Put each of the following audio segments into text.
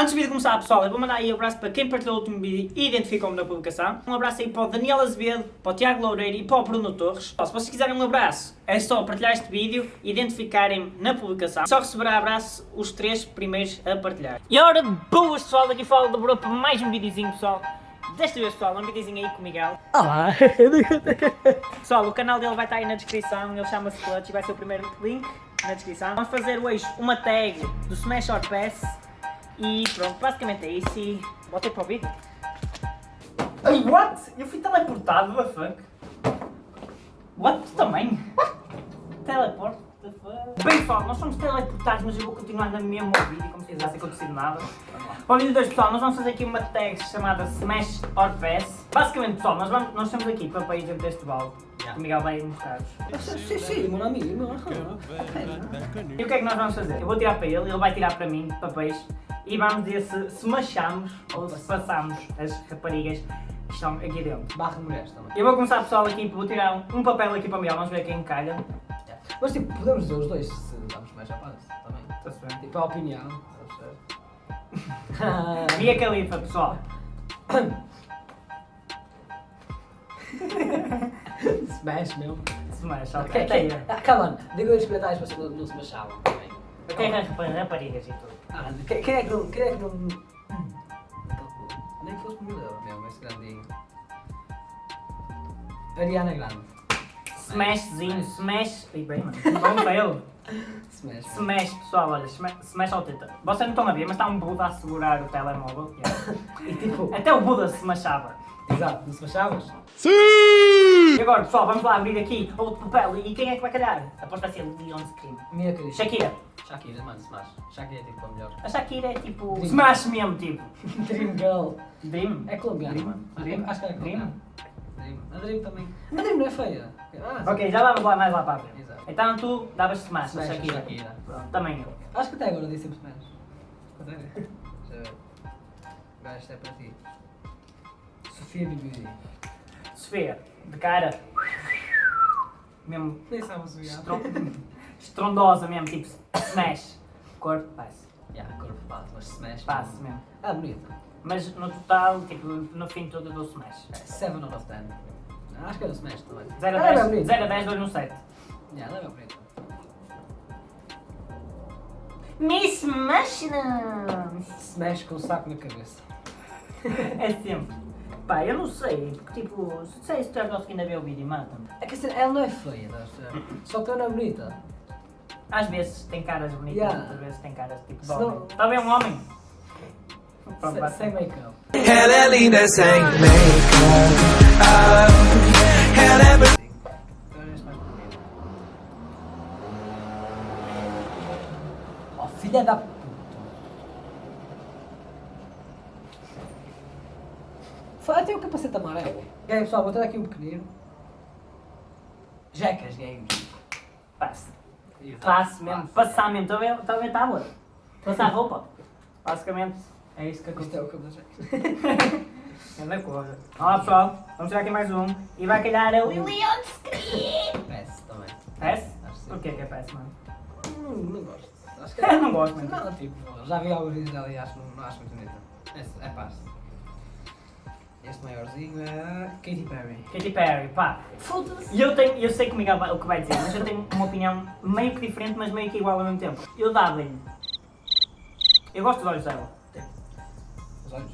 Antes do vídeo começar, pessoal, eu vou mandar aí um abraço para quem partilhou o último vídeo e identificou-me na publicação. Um abraço aí para o Daniel Azevedo, para o Tiago Loureiro e para o Bruno Torres. Se vocês quiserem um abraço, é só partilhar este vídeo e identificarem-me na publicação. Só receberá abraço os três primeiros a partilhar. E ora, boas pessoal, daqui fala do Bruno para mais um videozinho, pessoal. Desta vez, pessoal, um videozinho aí com o Miguel. Olá! Pessoal, o canal dele vai estar aí na descrição, ele chama-se Clutch e vai ser o primeiro link na descrição. Vamos fazer hoje uma tag do Smash or Pass e pronto, basicamente é isso e botei para o vídeo. Ai, what? Eu fui teleportado, what the fuck? What? Tu também? Teleport? What the fuck? Bem pessoal, nós somos teleportados, mas eu vou continuar na mesma vídeo como se tivesse acontecido nada. Para o vídeo 2 pessoal, nós vamos fazer aqui uma tag chamada Smash or Pass. Basicamente pessoal, nós, vamos, nós estamos aqui para país dentro deste balde. Yeah. O Miguel vai mostrar-vos. Sim, sim, meu amigo, meu E o que é que nós vamos fazer? Eu vou tirar para ele, ele vai tirar para mim, papéis, e vamos ver se, se machamos ou se passamos as raparigas que estão aqui dentro. Barra de mulheres também. Eu vou começar pessoal aqui, vou tirar um, um papel aqui para o Miguel, vamos ver quem calha. Mas tipo, podemos dizer os dois se damos mais rapazes também. Está-se bem? Tipo, a opinião. Via Califa, pessoal. Smash mesmo. Se macha, Ok, Calma, diga os comentários para vocês não, não se machavam rapa- raparigas e tudo. Ah, quem, quem é que não. Quem é que não. Nem que fosse euros mesmo, esse grandinho. Ariana Grande. Smashzinho, smash. Ih, bem, mano. Vamos para ele. Smash. Smash, pessoal, olha, smash, smash ao teta. Vocês não estão a ver, mas está um Buda a segurar o telemóvel. yeah. E tipo, Até o Buda se machava. exato, não se machavas? E agora, pessoal, vamos lá abrir aqui outro papel. E quem é que vai calhar? Aposto vai ser Leon Scream. Minha querida. Shakira. Shakira, mano, Smash. Shakira é tipo a melhor. A Shakira é tipo. Dream. Smash mesmo, tipo. Dream Girl. Dream. É colombiana, Dream. mano. Dream. Acho que é Dream. colombiana. Dream. A Dream também. A Dream não é feia. Ah, Ok, já vamos lá mais lá para a frente. Exato. Então tu davas Smash, a Smash a Shakira. Shakira. Pronto, também eu. Acho que até agora disse sempre Smash. Até ver. Agora isto é para ti. Sofia Bibi. Sofia, de cara. Mesmo. Nem sabes o estron- Estrondosa mesmo, tipo Smash. Corpo, passe. Yeah, corpo passo, mas Smash. Passe mesmo. Ah, bonito. Mas no total, tipo, no fim todo eu dou Smash. 7 out of 10. Acho que era Smash também. 0 a Ela é 10, bonita. 0 a 10 dou-lhe um 7. Yeah, é bem bonita. Miss Machina! Smash com um saco na cabeça. É sempre. Pá, eu não sei, porque tipo, se sei se tu estás conseguindo ver o vídeo, mata-me. É que assim, ela não é feia? Só que ela não é bonita. Às vezes tem caras bonitas, Yeah. outras vezes tem caras tipo de Se homem. Está bem um homem? Pronto, Sem, make-up. Ela é linda sem make-up. Ah, ela é bonita. Então este mais bonito. Oh, filha da puta. Fala, tem o capacete amarelo. E aí pessoal, vou ter aqui um pequenino. Jackas Games. Passe. E Passe mesmo, passar mesmo. Está a ver- está a ver tábua? Passar roupa. Basicamente, é isso que Isto acontece. é o eu Jackas. Grande coisa. Olá pessoal, vamos tirar aqui mais um. E vai calhar a Lilian Screen. PS também. Passe? Acho que. Porquê que é passe, mano? Não, não gosto. Acho que Eu não gosto, mano. Não, tipo, já vi alguns vídeos dela e acho, não, não acho muito bonita. É, é paz. Este maiorzinho é Katy Perry. Katy Perry, pá. Foda-se. E eu tenho, eu sei que o Miguel vai- o que vai dizer, mas eu tenho uma opinião meio que diferente, mas meio que igual ao mesmo tempo. Eu dava-lhe. Eu gosto dos olhos dela. Os olhos.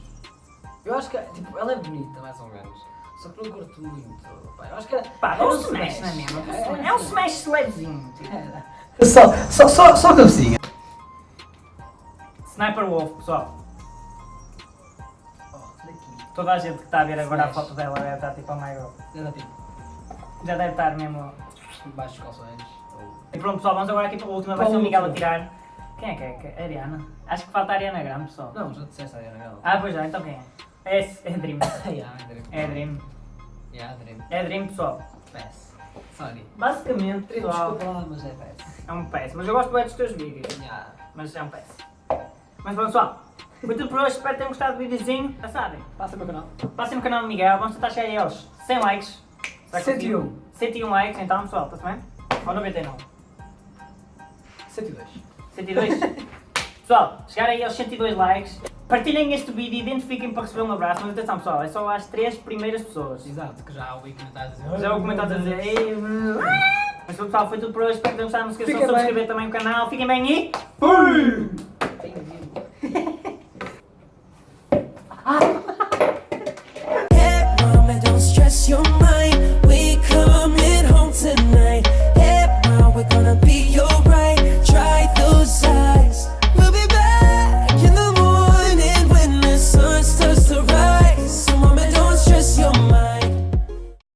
Eu acho que, tipo, ela é bonita, mais ou menos. Só que não curto muito. Pá, eu acho que era. Pá, é um smash, não é mesmo? É, É um smash levezinho. tipo. Só, só, só, só cabecinha. Sniper Wolf, pessoal. Toda a gente que está a ver agora a foto dela deve estar tipo, oh my god. Era tipo, Já deve estar mesmo. baixo dos calções. E pronto, pessoal, vamos agora aqui para a última. Vai ser o Miguel a tirar. Quem é que é? É? Ariana? Acho que falta a Ariana Grande, pessoal. Não, já disseste a Ariana Grande. Ah, pois já, então quem é? É, é Dream. yeah, Dream. É Dream. Yeah, Dream. É Dream, pessoal. Pass. Sorry. Basicamente, pessoal, desculpa mas é pass. é um PES. Mas eu gosto bem dos teus vídeos. Yeah. Mas é um PES. Mas pessoal. Foi tudo por hoje. Espero que tenham gostado do videozinho. Já sabem. Passa o meu canal. Passem no canal do Miguel. Vamos tentar chegar aí aos 100 likes. Será que 101. conseguimos? 101 likes, então, pessoal. Está-se bem? Ou 99? 102. 102? pessoal, chegar aí aos 102 likes. Partilhem este vídeo, identifiquem para receber um abraço, mas atenção pessoal, é só às três primeiras pessoas. Exato, que já ouvi comentários a dizer. Já vou comentar a dizer. "Ei, Mas pessoal, foi tudo por hoje. Espero que tenham gostado. Não se esqueçam de subscrever também o canal. Fiquem bem e. Fui!